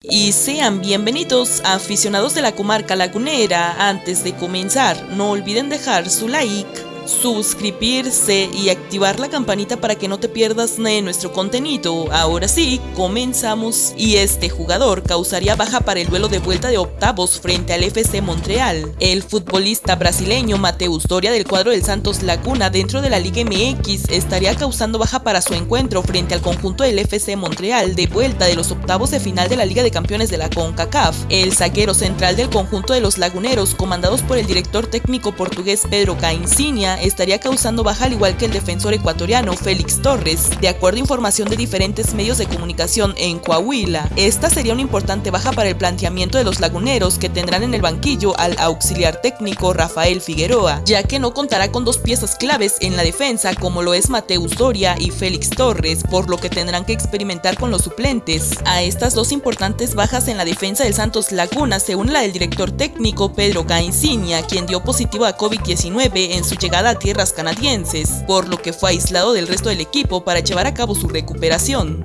Y sean bienvenidos aficionados de la comarca lagunera. Antes de comenzar, no olviden dejar su like suscribirse y activar la campanita para que no te pierdas de nuestro contenido. Ahora sí, comenzamos. Y este jugador causaría baja para el duelo de vuelta de octavos frente al FC Montreal. El futbolista brasileño Mateus Doria del cuadro del Santos Laguna dentro de la Liga MX estaría causando baja para su encuentro frente al conjunto del FC Montreal de vuelta de los octavos de final de la Liga de Campeones de la CONCACAF. El zaguero central del conjunto de los laguneros, comandados por el director técnico portugués Pedro Estaría causando baja al igual que el defensor ecuatoriano Félix Torres, de acuerdo a información de diferentes medios de comunicación en Coahuila. Esta sería una importante baja para el planteamiento de los laguneros que tendrán en el banquillo al auxiliar técnico Rafael Figueroa, ya que no contará con dos piezas claves en la defensa como lo es Mateus Doria y Félix Torres, por lo que tendrán que experimentar con los suplentes. A estas dos importantes bajas en la defensa del Santos Laguna se une la del director técnico Pedro Cainsinia, quien dio positivo a COVID-19 en su llegada a tierras canadienses, por lo que fue aislado del resto del equipo para llevar a cabo su recuperación.